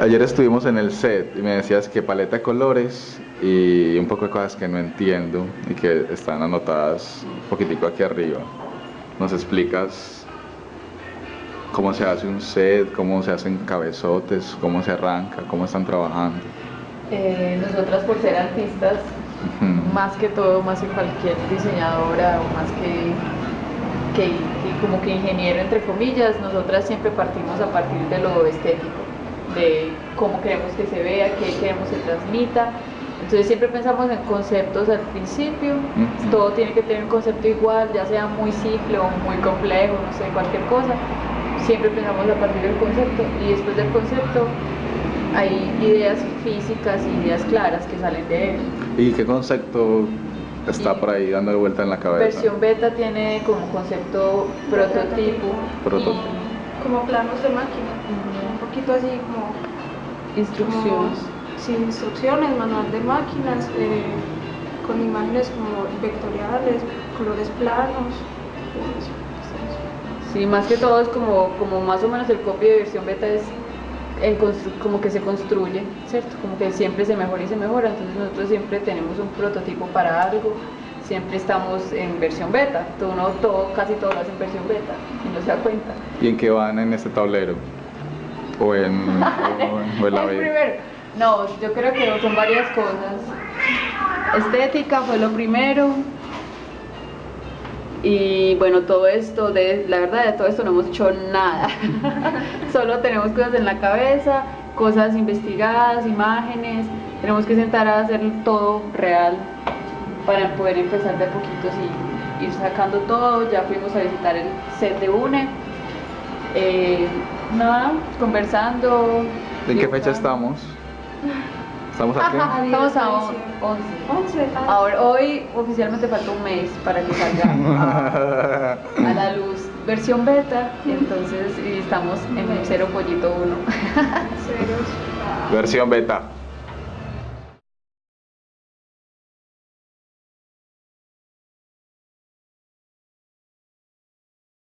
Ayer estuvimos en el set y me decías que paleta de colores y un poco de cosas que no entiendo y que están anotadas un poquitico aquí arriba. ¿Nos explicas cómo se hace un set, cómo se hacen cabezotes, cómo se arranca, cómo están trabajando? Eh, nosotras por ser artistas, más que todo, más que cualquier diseñadora o más que, que, que como que ingeniero entre comillas, nosotras siempre partimos a partir de lo estético, de cómo queremos que se vea, qué queremos que transmita. Entonces siempre pensamos en conceptos al principio, Ujú. todo tiene que tener un concepto igual, ya sea muy simple o muy complejo, no sé, cualquier cosa. Siempre pensamos a partir del concepto y después del concepto hay ideas físicas y ideas claras que salen de él. ¿Y qué concepto está Y- por ahí dando vuelta en la cabeza? Versión beta tiene como concepto prototipo, Prototipo. como planos de máquina, un poquito así como instrucciones. como- sí, instrucciones, manual de máquinas, eh, con imágenes como vectoriales, colores planos. pues, Sí, más que todo es como, como más o menos el copio de versión beta es en constru- como que se construye, ¿cierto? Como que siempre se mejora y se mejora, entonces nosotros siempre tenemos un prototipo para algo, siempre estamos en versión beta, todo, uno, todo casi todo lo hace en versión beta y no se da cuenta. ¿Y en qué van en este tablero? ¿O en, o, o en la El B? primero. No, yo creo que son varias cosas. Estética fue lo primero. Y bueno, todo esto, de, la verdad de todo esto no hemos hecho nada. Solo tenemos cosas en la cabeza, cosas investigadas, imágenes. Tenemos que sentar a hacer todo real para poder empezar de a poquitos y ir sacando todo. Ya fuimos a visitar el set de UNE. Eh, nada, conversando. ¿En qué fecha estamos? ¿Estamos aquí? Estamos a 11. 11, ah, Ahora, hoy oficialmente falta un mes para que salga a, a la luz versión beta, entonces y estamos en cero pollito 1. ceros. Versión beta.